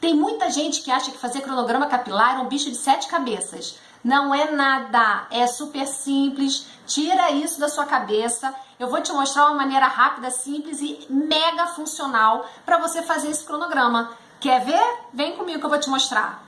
Tem muita gente que acha que fazer cronograma capilar é um bicho de sete cabeças. Não é nada, é super simples. Tira isso da sua cabeça. Eu vou te mostrar uma maneira rápida, simples e mega funcional para você fazer esse cronograma. Quer ver? Vem comigo que eu vou te mostrar.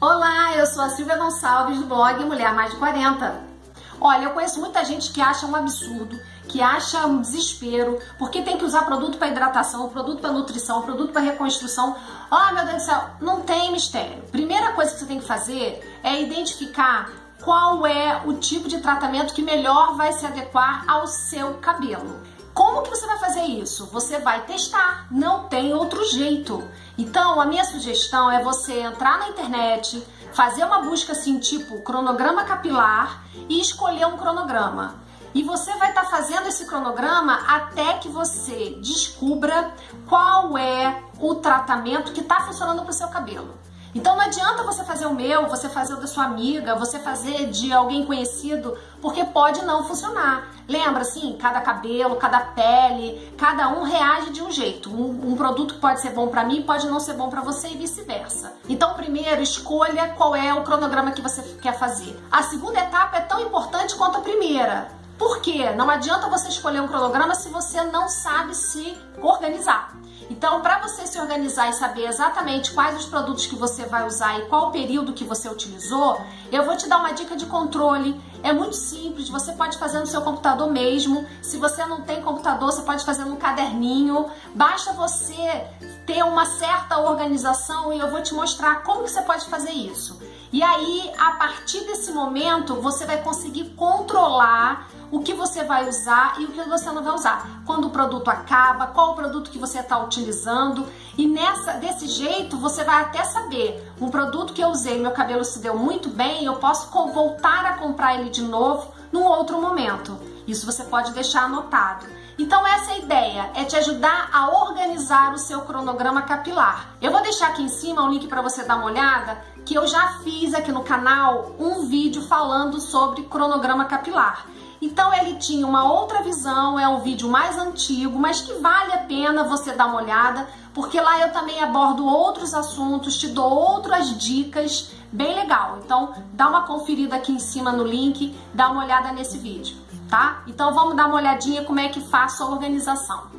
Olá, eu sou a Silvia Gonçalves do blog Mulher Mais de 40. Olha, eu conheço muita gente que acha um absurdo que acha um desespero, porque tem que usar produto para hidratação, produto para nutrição, produto para reconstrução. Ah, oh, meu Deus do céu, não tem mistério. Primeira coisa que você tem que fazer é identificar qual é o tipo de tratamento que melhor vai se adequar ao seu cabelo. Como que você vai fazer isso? Você vai testar, não tem outro jeito. Então, a minha sugestão é você entrar na internet, fazer uma busca assim, tipo cronograma capilar e escolher um cronograma. E você vai estar tá fazendo esse cronograma até que você descubra qual é o tratamento que está funcionando para o seu cabelo. Então não adianta você fazer o meu, você fazer o da sua amiga, você fazer de alguém conhecido, porque pode não funcionar. Lembra assim, cada cabelo, cada pele, cada um reage de um jeito. Um, um produto pode ser bom para mim pode não ser bom para você e vice-versa. Então primeiro escolha qual é o cronograma que você quer fazer. A segunda etapa é tão importante quanto a primeira. Por quê? Não adianta você escolher um cronograma se você não sabe se organizar. Então, para você se organizar e saber exatamente quais os produtos que você vai usar e qual o período que você utilizou, eu vou te dar uma dica de controle. É muito simples, você pode fazer no seu computador mesmo. Se você não tem computador, você pode fazer no caderninho. Basta você ter uma certa organização e eu vou te mostrar como que você pode fazer isso. E aí, a partir desse momento, você vai conseguir controlar o que você vai usar e o que você não vai usar. Quando o produto acaba, qual o produto que você está utilizando. E nessa, desse jeito, você vai até saber, um produto que eu usei, meu cabelo se deu muito bem, eu posso voltar a comprar ele de novo num outro momento. Isso você pode deixar anotado. Então essa é ideia, é te ajudar a organizar o seu cronograma capilar. Eu vou deixar aqui em cima um link para você dar uma olhada, que eu já fiz aqui no canal um vídeo falando sobre cronograma capilar. Então ele tinha uma outra visão, é um vídeo mais antigo, mas que vale a pena você dar uma olhada, porque lá eu também abordo outros assuntos, te dou outras dicas, bem legal. Então dá uma conferida aqui em cima no link, dá uma olhada nesse vídeo, tá? Então vamos dar uma olhadinha como é que faço a organização.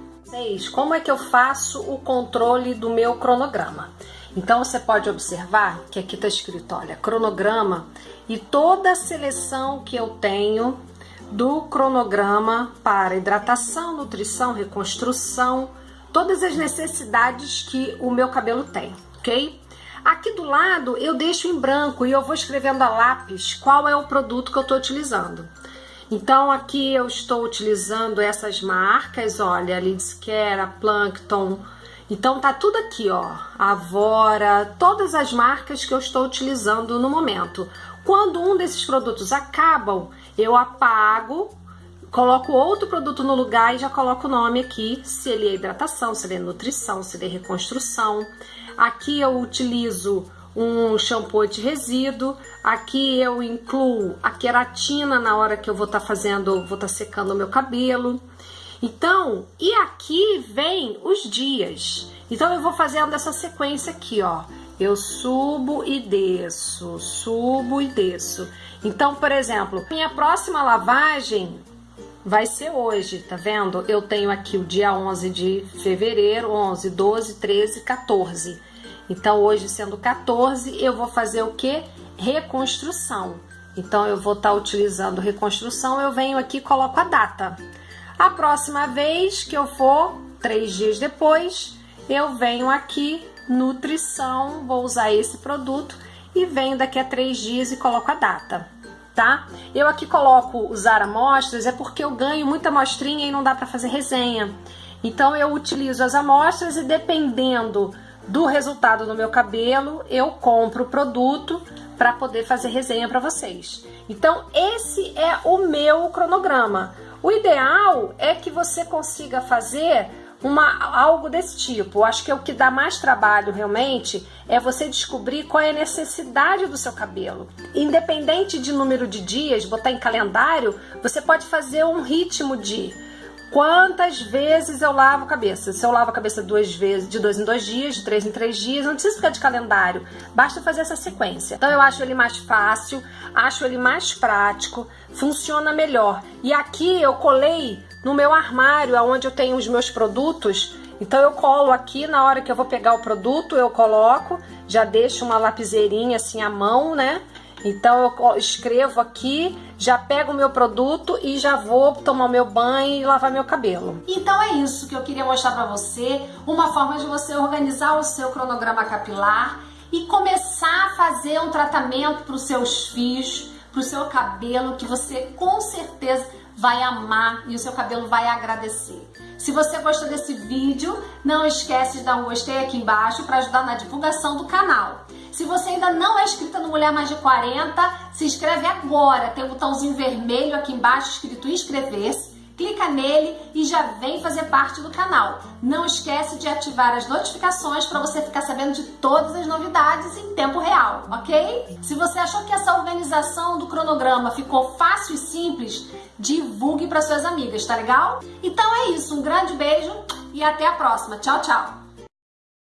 Como é que eu faço o controle do meu cronograma? Então você pode observar que aqui está escrito, olha, cronograma e toda a seleção que eu tenho do cronograma para hidratação, nutrição, reconstrução, todas as necessidades que o meu cabelo tem, ok? Aqui do lado eu deixo em branco e eu vou escrevendo a lápis qual é o produto que eu estou utilizando. Então aqui eu estou utilizando essas marcas, olha, Lidscare, Plankton, então tá tudo aqui, ó, Avora, todas as marcas que eu estou utilizando no momento. Quando um desses produtos acabam, eu apago, coloco outro produto no lugar e já coloco o nome aqui, se ele é hidratação, se ele é nutrição, se ele é reconstrução. Aqui eu utilizo um shampoo de resíduo. Aqui eu incluo a queratina na hora que eu vou estar tá fazendo, vou estar tá secando o meu cabelo. Então, e aqui vem os dias. Então eu vou fazendo essa sequência aqui, ó. Eu subo e desço, subo e desço. Então, por exemplo, minha próxima lavagem vai ser hoje, tá vendo? Eu tenho aqui o dia 11 de fevereiro, 11, 12, 13, 14. Então, hoje sendo 14, eu vou fazer o que? Reconstrução. Então, eu vou estar tá utilizando reconstrução, eu venho aqui e coloco a data. A próxima vez que eu for, três dias depois, eu venho aqui, nutrição, vou usar esse produto e venho daqui a três dias e coloco a data, tá? Eu aqui coloco usar amostras, é porque eu ganho muita amostrinha e não dá para fazer resenha. Então eu utilizo as amostras e dependendo do resultado no meu cabelo, eu compro o produto para poder fazer resenha para vocês. Então esse é o meu cronograma. O ideal é que você consiga fazer uma, algo desse tipo. Acho que é o que dá mais trabalho realmente é você descobrir qual é a necessidade do seu cabelo. Independente de número de dias, botar em calendário, você pode fazer um ritmo de quantas vezes eu lavo a cabeça. Se eu lavo a cabeça duas vezes, de dois em dois dias, de três em três dias, não precisa ficar de calendário, basta fazer essa sequência. Então eu acho ele mais fácil, acho ele mais prático, funciona melhor. E aqui eu colei no meu armário, onde eu tenho os meus produtos. Então eu colo aqui na hora que eu vou pegar o produto, eu coloco, já deixo uma lapiseirinha assim à mão, né? Então eu escrevo aqui, já pego o meu produto e já vou tomar meu banho e lavar meu cabelo. Então é isso que eu queria mostrar para você, uma forma de você organizar o seu cronograma capilar e começar a fazer um tratamento para os seus fios, para o seu cabelo, que você com certeza vai amar e o seu cabelo vai agradecer. Se você gostou desse vídeo, não esquece de dar um gostei aqui embaixo para ajudar na divulgação do canal. Se você ainda não é inscrita no Mulher Mais de 40, se inscreve agora. Tem um botãozinho vermelho aqui embaixo escrito inscrever-se. Clica nele e já vem fazer parte do canal. Não esquece de ativar as notificações para você ficar sabendo de todas as novidades em tempo real, ok? Se você achou que essa organização do cronograma ficou fácil e simples, divulgue para suas amigas, tá legal? Então é isso, um grande beijo e até a próxima. Tchau, tchau!